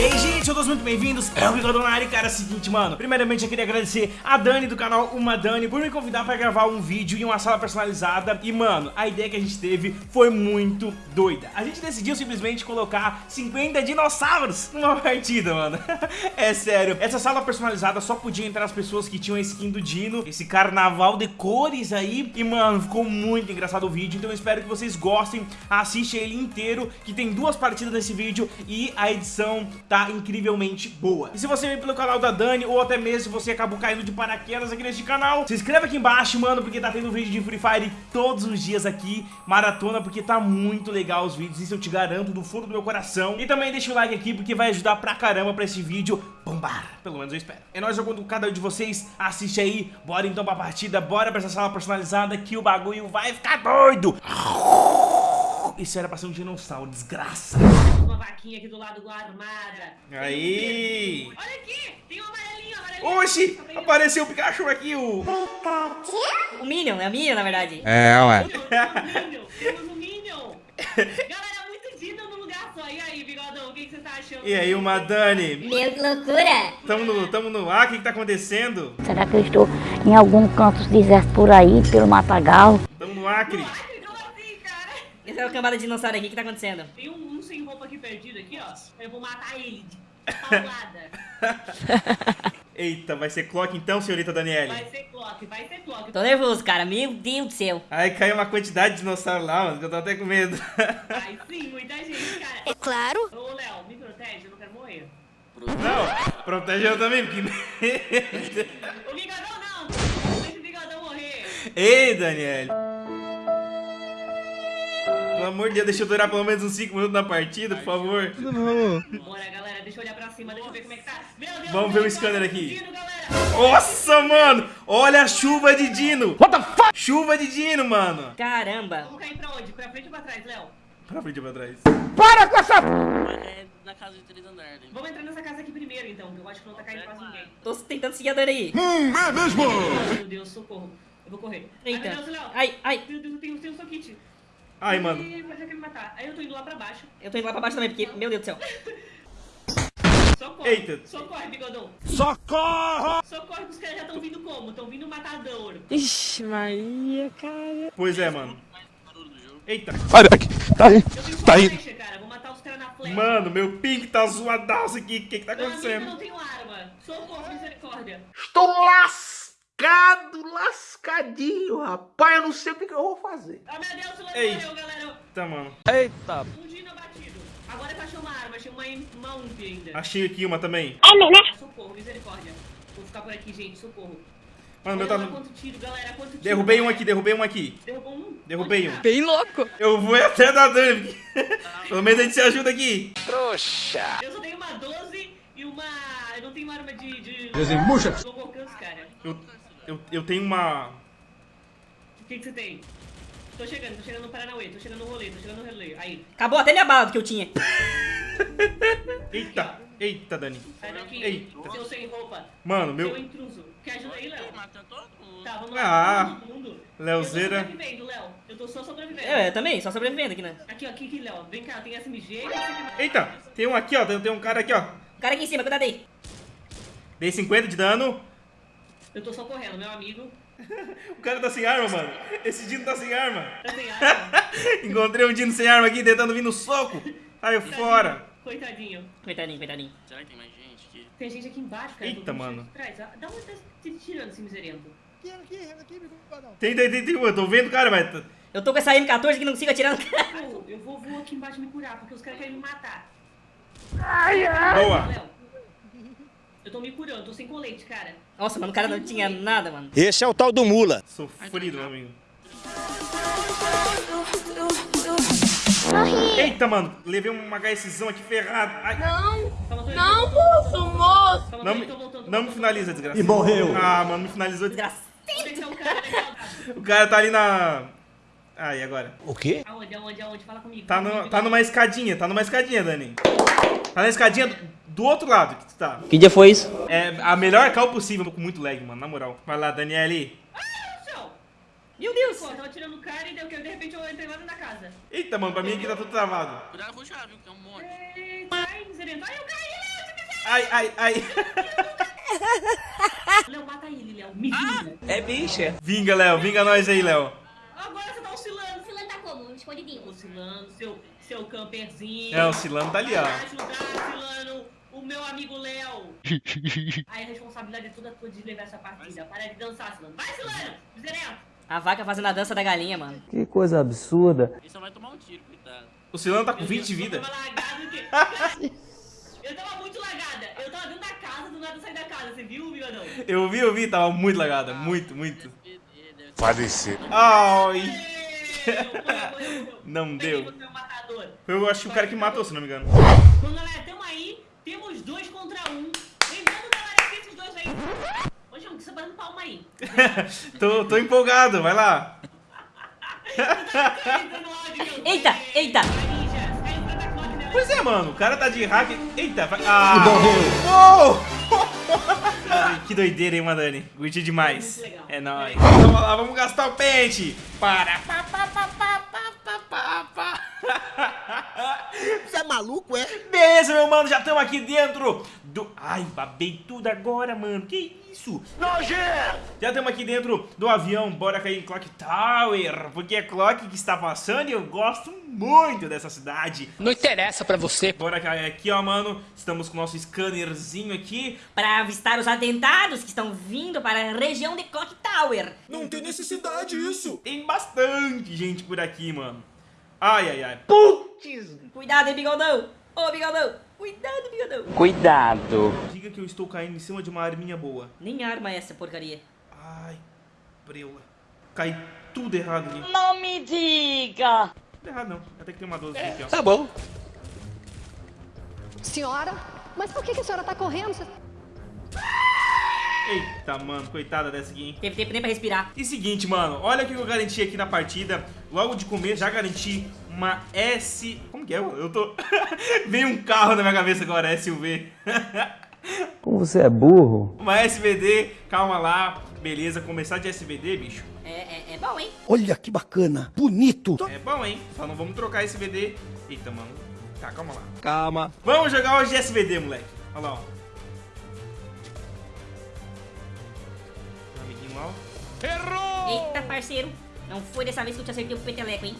E aí, gente, todos muito bem-vindos. É o Bigodão na área, cara. É o seguinte, mano. Primeiramente, eu queria agradecer a Dani do canal Uma Dani por me convidar pra gravar um vídeo em uma sala personalizada. E, mano, a ideia que a gente teve foi muito doida. A gente decidiu simplesmente colocar 50 dinossauros numa partida, mano. é sério. Essa sala personalizada só podia entrar as pessoas que tinham a skin do Dino, esse carnaval de cores aí. E, mano, ficou muito engraçado o vídeo. Então, eu espero que vocês gostem. Assiste ele inteiro, que tem duas partidas nesse vídeo e a edição tá incrivelmente boa. E se você veio pelo canal da Dani, ou até mesmo se você acabou caindo de paraquedas aqui neste canal, se inscreva aqui embaixo, mano, porque tá tendo vídeo de Free Fire todos os dias aqui, maratona, porque tá muito legal os vídeos, isso eu te garanto do fundo do meu coração. E também deixa o like aqui, porque vai ajudar pra caramba pra esse vídeo bombar, pelo menos eu espero. É nóis, eu conto com cada um de vocês, assiste aí, bora então pra partida, bora pra essa sala personalizada que o bagulho vai ficar doido. Isso era pra ser um dinossauro, desgraça. Uma vaquinha aqui do lado armada. Aí! Olha aqui, tem um amarelinho, amarelinho. Oxi! Tá? Apareceu o Pikachu aqui, o... O Minion, é a Minion, na verdade. É, ué. Temos um Minion, temos Minion. Galera, muito Dino no lugar só. E aí, Bigodão, o que, que você tá achando? E aí, uma Dani? Meu, que loucura! Tamo no, tamo no ar, o que que tá acontecendo? Será que eu estou em algum canto deserto por aí, pelo Matagal? Tamo no Acre. Como assim, Esse é o cambada de dinossauro aqui, o que tá acontecendo? Tem um, um sem roupa aqui perdido aqui, ó. Eu vou matar ele de paulada. Eita, vai ser clock então, senhorita Daniele? Vai ser clock, vai ser clock. Tô nervoso, cara. Meu Deus do céu. Aí caiu uma quantidade de dinossauro lá, mano, que eu tô até com medo. Vai sim, muita gente, cara. É claro. Ô, Léo, me protege, eu não quero morrer. Não, protege eu também, porque... O Bigodão não! Deixa o Bigodão morrer. Ei, Daniele. Pelo amor de Deus, deixa eu durar pelo menos uns 5 minutos na partida, por favor. Bora, galera, deixa eu olhar pra cima, deixa eu ver como é que tá. Meu Deus, Vamos ver o meu scanner aqui. Nossa, mano! Olha a chuva de Dino! What the fuck? Chuva de Dino, mano! Caramba. Vamos cair pra onde? Pra frente ou pra trás, Léo? Pra frente e pra trás. É na casa de três andares. Vamos entrar nessa casa aqui primeiro, então, que eu acho que não tá caindo quase ninguém. Tô tentando seguir a Dani aí. Meu Deus, socorro. Eu vou correr. Eita. Ai, meu Deus, Léo. Ai, ai. Meu Deus, eu tenho, eu tenho um soquite. Ai, mano. Vai querer me matar. Aí eu tô indo lá pra baixo. Eu tô indo lá pra baixo também, porque, meu Deus do céu. Socorre. Eita. Socorre, bigodão. Socorro! Socorre que os caras já estão vindo como? Estão vindo matador. Ixi, Maria, cara. Pois é, mano. Eita. Olha aqui. Tá aí. Tá aí. flecha, cara. Vou matar os caras na flecha. Mano, meu ping tá zoadaço aqui. O que que tá Meu amigo, eu acontecendo? não tenho arma. Socorro, misericórdia. Estou lascado, lascadinho, rapaz. Eu não sei o que, que eu vou fazer. Ah, meu Deus, o Léo Ei. morreu, galera. Tá, mano. Eita. Um dino abatido. Agora eu achei uma arma, achei uma, uma UMP ainda. Achei aqui uma também. Socorro, misericórdia. Vou ficar por aqui, gente, socorro. Mano, meu tá... quanto tiro, galera, quanto tiro. Derrubei um galera. aqui, derrubei um aqui. Derrubou um? Derrubei Onde um. tá? Bem louco. Eu vou até da Dani. porque- Pelo menos a gente se ajuda aqui. Eu só tenho uma 12 e uma... Eu não tenho arma de... de... Desembucha. Longo alcance, cara. Eu, eu, eu tenho uma... O que que você tem? Tô chegando, tô chegando no Paranauê, tô chegando no rolê, tô chegando no rolê. Aí, Acabou até minha bala que eu tinha. Eita, eita, Dani. sai daqui. Eita. Seu sem roupa. Mano, Seu meu... intruso. Quer ajuda aí, Léo? Matou todo mundo. Tá, vamos Ah, lá. todo mundo. Leozeira. Eu tô sobrevivendo, Léo. Eu tô só sobrevivendo. Eu, eu também, só sobrevivendo aqui, né? Aqui, ó, aqui, aqui, Léo. Vem cá, tem SMG e Eita, tem um aqui, ó. Tem, tem um cara aqui, ó. O cara aqui em cima, cuidado aí. Dei 50 de dano. Eu tô só correndo, meu amigo. O cara tá sem arma, mano. Esse Dino tá sem arma. Tá sem arma. Encontrei um Dino sem arma aqui, tentando vir no soco. Saiu fora. Coitadinho. Coitadinho, coitadinho. Será que tem mais gente aqui? Tem gente aqui embaixo, cara. Eita, mano. Atrás. Ah, Da onde tá se tirando esse miserento? Tem, tem, tem, tem. Eu tô vendo, cara, mas... tá- Eu tô com essa M14 que não consigo atirar no cara. Eu, eu vou, vou aqui embaixo me curar, porque os caras querem me matar. Boa. Léo, eu tô me curando, tô sem colete, cara. Nossa, mano, o cara não tinha nada, mano. Esse é o tal do mula. Sofrido, meu amigo. Eita, mano. Levei uma HSzão aqui ferrado. Ai, tô Não, moço, moço. Não, me, não me finaliza, desgraça. E morreu. Ah, mano, me finalizou. Desgraça. Vou deixar o cara legal. O cara tá ali na... Ah, e agora? O quê? Aonde, aonde, aonde? Fala comigo. Tá, no, tá numa escadinha, tá numa escadinha, Dani. Tá na escadinha do, do outro lado que tu tá. Que dia foi isso? É a melhor cal possível. Tô com muito lag, mano, na moral. Vai lá, Daniele. Céu. Meu Deus. Pô, tava tirando o cara e deu que de repente eu entrei lá dentro da casa. Eita, mano, pra mim aqui tá tudo travado. Cuidado com o chave, que é um monte. Ai. Ai, eu caí, ai, ai, ai. Léo, mata ele, Léo. Me vinga. Vinga, Léo, vinga nós aí, Léo. Agora você tá Escondidinho. Oscilando, seu, seu camperzinho. É, o Cilano tá ali, ó. Vai ajudar, oscilando, o meu amigo Léo. Aí a responsabilidade é toda tua de levar essa partida. Para de dançar, Silano. Vai, Silano! Miserento! A vaca fazendo a dança da galinha, mano. Que coisa absurda. Ele só vai tomar um tiro, coitado. O Cilano tá com 20 de Eu vida. Eu tava muito lagada. Eu tava dentro da casa, do nada eu saí da casa. Você viu, bigodão? Eu vi, eu vi, tava muito lagada. Muito, muito. Ser. Parecer. Ai. Não deu. Foi, eu acho que o cara que matou, se não me engano. Bom, galera, tamo aí. Temos dois contra um. Lembrando, galera, que esses dois aí... Ô, João, que você tá dando palma aí. tô, tô empolgado, vai lá. Eita, eita. Pois é, mano, o cara tá de hack. Eita, vai. Ah! Uou! que doideira, hein, Madani? Curti demais. É nóis. Vamos lá, vamos gastar o pente. Para. pá, pá, pá, Você é maluco, é? Beleza, meu mano, já estamos aqui dentro do... Ai, babei tudo agora, mano. Que isso? Nojento! Já estamos aqui dentro do avião. Bora cair em Clock Tower. Porque é Clock que está passando e eu gosto muito dessa cidade. Não interessa pra você. Bora cair aqui, ó, mano. Estamos com o nosso scannerzinho aqui. Para avistar os atentados que estão vindo para a região de Clock Tower. Não tem necessidade isso. Tem bastante gente por aqui, mano. Ai, ai, ai. Cuidado, hein, bigodão. Ô, bigodão. Cuidado, bigodão. Cuidado. Diga que eu estou caindo em cima de uma arminha boa. Nem arma é essa porcaria. Ai, preula. Cai tudo errado ali. Não me diga. Tudo errado não. Até que tem uma 12 aqui, ó. Tá bom. Senhora? Mas por que, que a senhora tá correndo? Você- Eita, mano, coitada dessa aqui, hein? Teve tempo nem pra respirar. E seguinte, mano, olha o que eu garanti aqui na partida. Logo de começo, já garanti uma S... Como que é? Eu tô... Veio um carro na minha cabeça agora, SUV. Como você é burro. uma SVD, calma lá. Beleza, começar de SVD, bicho. É, é, é bom, hein? Olha que bacana. Bonito. É bom, hein? Só não vamos trocar SVD. Eita, mano. Tá, calma lá. Calma. Vamos jogar hoje de SVD, moleque. Olha lá, ó. Ó. Eita, parceiro. Não foi dessa vez que eu te acertei o peteleco, hein?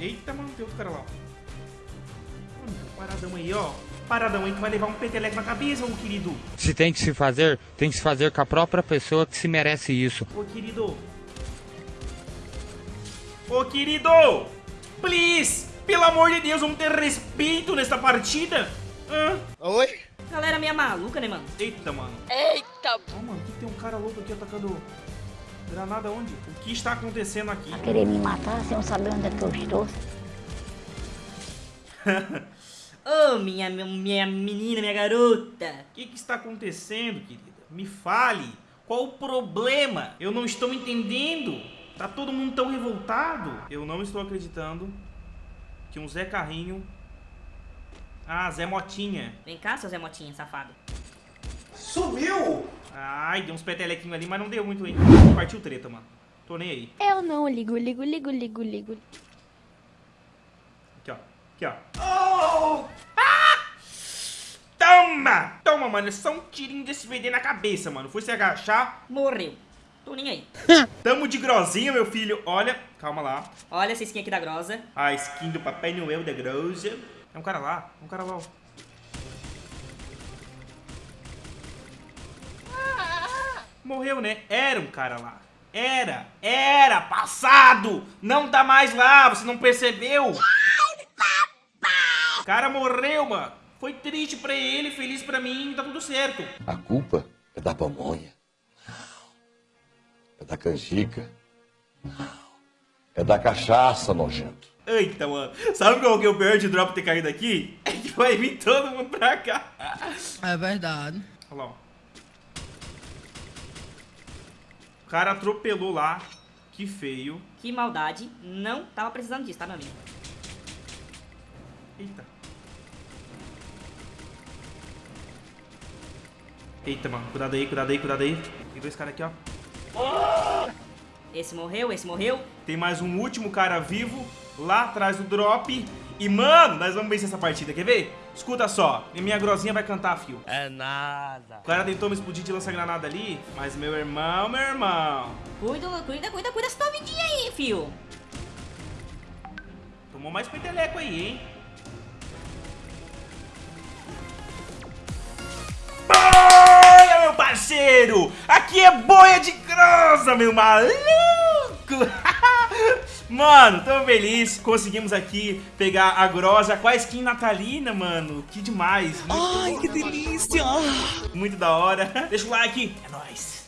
Eita, mano, tem outro cara lá. Mano, paradão aí, ó. Paradão aí que vai levar um peteleco na cabeça, ô querido. Se tem que se fazer, tem que se fazer com a própria pessoa que se merece isso. Ô querido. Ô querido! Please! Pelo amor de Deus, vamos ter respeito nesta partida. Hã? Oi? Galera meia maluca, né, mano? Eita, mano. Eita. Ó, mano, que tem um cara louco aqui atacando granada onde? O que está acontecendo aqui? Vai querer me matar sem eu saber onde é que eu estou. Ô, minha, minha menina, minha garota. O que, que está acontecendo, querida? Me fale. Qual o problema? Eu não estou entendendo. Tá todo mundo tão revoltado. Eu não estou acreditando que um Zé Carrinho... Ah, Zé Motinha. Vem cá, seu Zé Motinha, safado. Sumiu! Ai, deu uns petelequinhos ali, mas não deu muito, hein? Partiu treta, mano. Tô nem aí. Eu não ligo, ligo, ligo, ligo, ligo. Aqui, ó. Aqui, ó. Oh! Ah! Toma! Toma, mano. É só um tirinho desse VD na cabeça, mano. Foi se agachar. Morreu. Tô nem aí. Tamo de grosinha, meu filho. Olha. Calma lá. Olha essa skin aqui da Grosa. A skin do Papai Noel da Grosa. É um cara lá. É um cara lá. Morreu, né? Era um cara lá. Era. Era. Passado. Não tá mais lá. Você não percebeu? O cara morreu, mano. Foi triste pra ele, feliz pra mim. Tá tudo certo. A culpa é da pamonha. É da canjica. É da cachaça, nojento. Eita, mano. Sabe qual que é o pior de drop ter caído aqui? É que vai vir todo mundo pra cá. É verdade. Olha lá, ó. O cara atropelou lá. Que feio. Que maldade. Não tava precisando disso, tá, meu amigo? Eita. Eita, mano. Cuidado aí, cuidado aí, cuidado aí. Tem dois caras aqui, ó. Esse morreu, esse morreu. Tem mais um último cara vivo lá atrás do drop. E, mano, nós vamos vencer essa partida, quer ver? Escuta só, e minha grosinha vai cantar, fio. É nada. O cara tentou me explodir de lança-granada ali, mas meu irmão, meu irmão... Cuida, cuida, cuida, cuida essa tua vidinha aí, fio. Tomou mais peteleco aí, hein? Boia, meu parceiro! Aqui é boia de grossa, meu maluco! Mano, tô feliz. Conseguimos aqui pegar a grosa com a skin natalina, mano. Que demais. Ai, que delícia! Muito da hora. Deixa o like. É nóis.